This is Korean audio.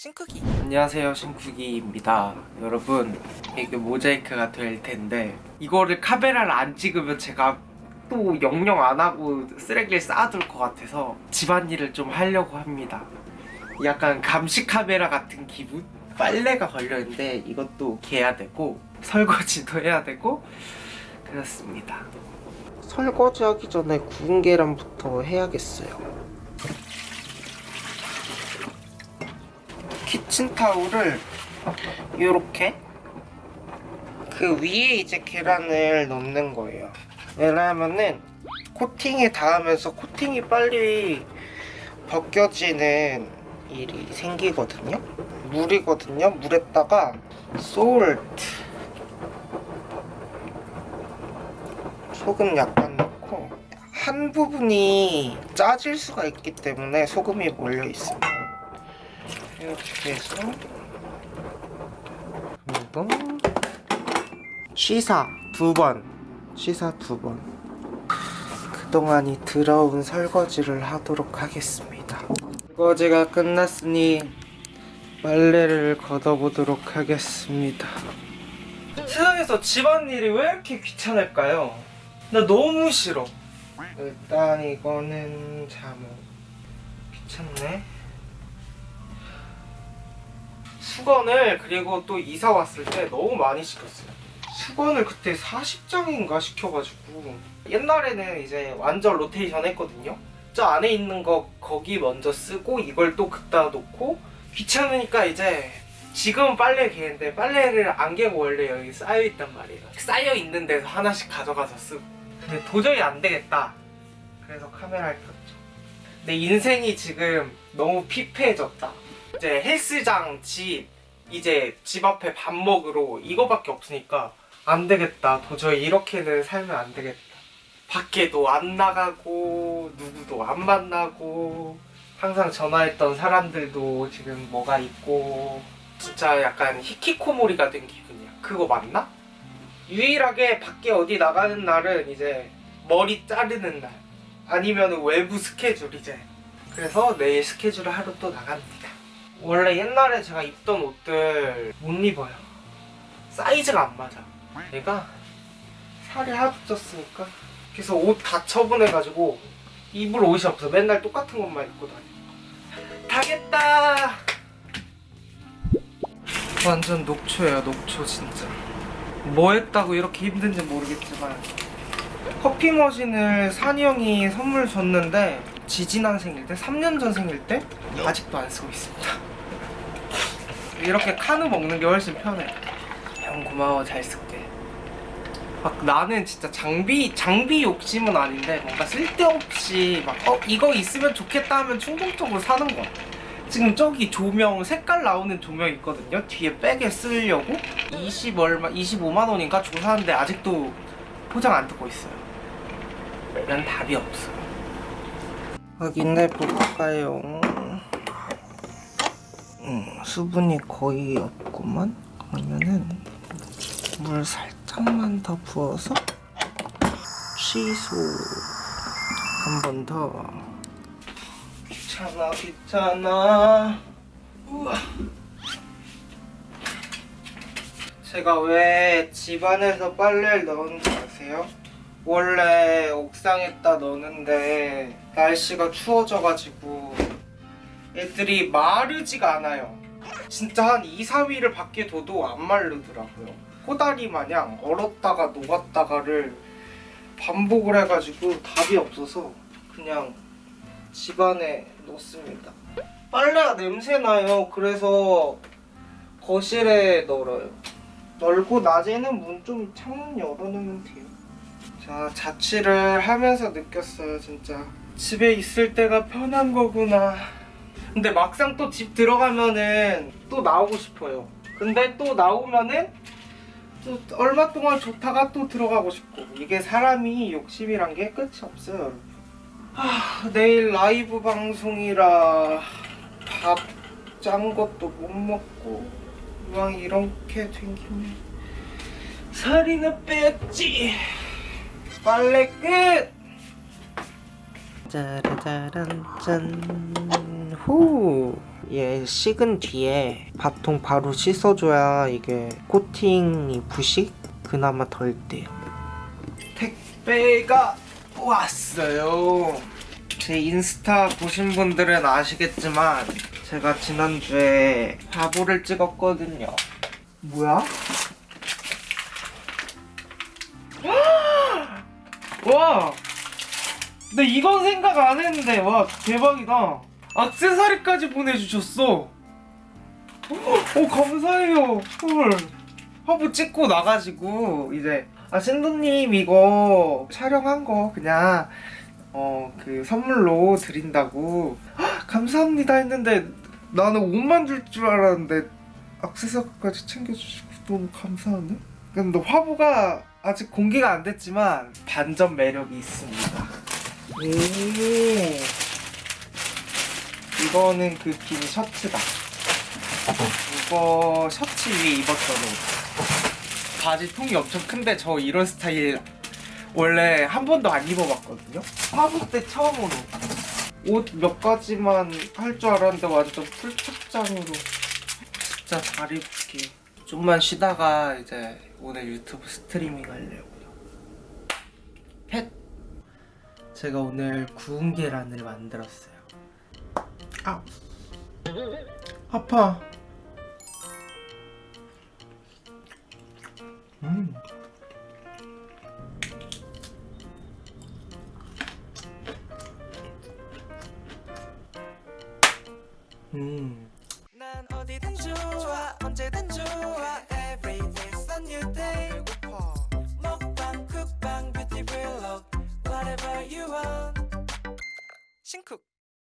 싱크기 안녕하세요 싱크기입니다. 여러분 이게 모자이크가 될 텐데 이거를 카메라를 안 찍으면 제가 또 영영 안 하고 쓰레기를 쌓아둘 것 같아서 집안일을 좀 하려고 합니다. 약간 감시 카메라 같은 기분? 빨래가 걸려있는데 이것도 개야 되고 설거지도 해야 되고 그렇습니다. 설거지 하기 전에 구운 계란부터 해야겠어요 키친타올을 이렇게 그 위에 이제 계란을 넣는 거예요. 왜냐하면은 코팅이 닿으면서 코팅이 빨리 벗겨지는 일이 생기거든요. 물이거든요. 물에다가 솔트 소금 약간 넣고 한 부분이 짜질 수가 있기 때문에 소금이 몰려 있어요 이렇게 해서. 그리고 취사 두번. 취사 두번. 그동안이 들어온 설거지를 하도록 하겠습니다. 설거지가 끝났으니 빨래를 걷어보도록 하겠습니다. 세상에서 집안일이 왜 이렇게 귀찮을까요? 나 너무 싫어. 일단 이거는 잠옷 귀찮네 수건을 그리고 또 이사 왔을 때 너무 많이 시켰어요. 수건을 그때 40장인가 시켜가지고 옛날에는 이제 완전 로테이션 했거든요. 저 안에 있는 거 거기 먼저 쓰고 이걸 또 그따 놓고 귀찮으니까 이제 지금은 빨래 개는데 빨래를 안 개고 원래 여기 쌓여있단 말이에요. 쌓여있는 데서 하나씩 가져가서 쓰고. 근데 도저히 안 되겠다. 그래서 카메라를 켰죠. 내 인생이 지금 너무 피폐해졌다 이제 헬스장 집 이제 집 앞에 밥 먹으러 이거밖에 없으니까 안 되겠다. 도저히 이렇게는 살면 안 되겠다. 밖에도 안 나가고 누구도 안 만나고 항상 전화했던 사람들도 지금 뭐가 있고 진짜 약간 히키코모리가 된 기분이야. 그거 맞나? 유일하게 밖에 어디 나가는 날은 이제 머리 자르는 날 아니면 외부 스케줄 이제. 그래서 내일 스케줄을 하러 또 나갑니다 원래 옛날에 제가 입던 옷들 못 입어요. 사이즈가 안 맞아. 내가 살이 하도 쪘으니까. 그래서 옷 다 처분해가지고 입을 옷이 없어. 맨날 똑같은 것만 입고 다녀. 다겠다! 완전 녹초예요 녹초 진짜. 뭐 했다고 이렇게 힘든지 모르겠지만 커피 머신을 산이 형이 선물 줬는데 지지난 생일 때 3년 전 생일 때 아직도 안 쓰고 있습니다 이렇게 카누 먹는 게 훨씬 편해. 형 고마워. 잘 쓸게. 막 나는 진짜 장비 장비 욕심은 아닌데 뭔가 쓸데없이 막 어 이거 있으면 좋겠다 하면 충동적으로 사는 거야 지금 저기 조명 색깔 나오는 조명 있거든요. 뒤에 백에 쓰려고 20 얼마 25만 원인가 주고 사는데 아직도 포장 안 뜯고 있어요. 난 답이 없어. 확인해 볼까요 음, 수분이 거의 없구만. 그러면은 물 살짝만 더 부어서 취소 한 번 더. 귀찮아 귀찮아. 우와. 제가 왜 집안에서 빨래를 넣은지 아세요? 원래 옥상에다 넣는데 날씨가 추워져가지고 애들이 마르지가 않아요. 진짜 한 2, 3일을 밖에 둬도 안 마르더라고요. 코다리 마냥 얼었다가 녹았다가를 반복을 해가지고 답이 없어서 그냥 집안에 넣습니다. 빨래가 냄새나요. 그래서 거실에 널어요. 널고 낮에는 문 좀 창문 열어놓으면 돼요. 자 자취를 하면서 느꼈어요 진짜. 집에 있을 때가 편한 거구나 근데 막상 또 집 들어가면은 또 나오고 싶어요. 근데 또 나오면은 또 얼마 동안 좋다가 또 들어가고 싶고. 이게 사람이 욕심이란 게 끝이 없어요. 여러분 하, 내일 라이브 방송이라 밥 짠 것도 못 먹고 이왕 이렇게 된 김에 살이나 뺐지. 빨래 끝! 짜라짜란 짠 후 얘 식은 뒤에 밥통 바로 씻어줘야 이게 코팅이 부식? 그나마 덜 돼요. 택배가 왔어요. 제 인스타 보신 분들은 아시겠지만 제가 지난주에 바보를 찍었거든요. 뭐야? 와! 나 이건 생각 안 했는데 와 대박이다 악세사리까지 보내주셨어. 오 감사해요. 헐 화보 찍고 나가지고 이제 아 신도님 이거 촬영한 거 그냥 어 그 선물로 드린다고. 헉, 감사합니다 했는데 나는 옷만 줄 줄 알았는데 악세사리까지 챙겨주시고 너무 감사하네. 근데 화보가 아직 공개가 안 됐지만 반전 매력이 있습니다. 오 이거는 그 긴 셔츠다. 이거 셔츠 위에 입었던 옷 바지 통이 엄청 큰데 저 이런 스타일 원래 한 번도 안 입어봤거든요. 화보 때 처음으로. 옷 몇 가지만 할 줄 알았는데 완전 풀착장으로. 진짜 잘 입을게요. 좀만 쉬다가 이제 오늘 유튜브 스트리밍 하려고요. 펫! 제가 오늘 구운 계란을 만들었어요. 아, 아파. 음. 음. 난 어디든 좋아 언제든 좋아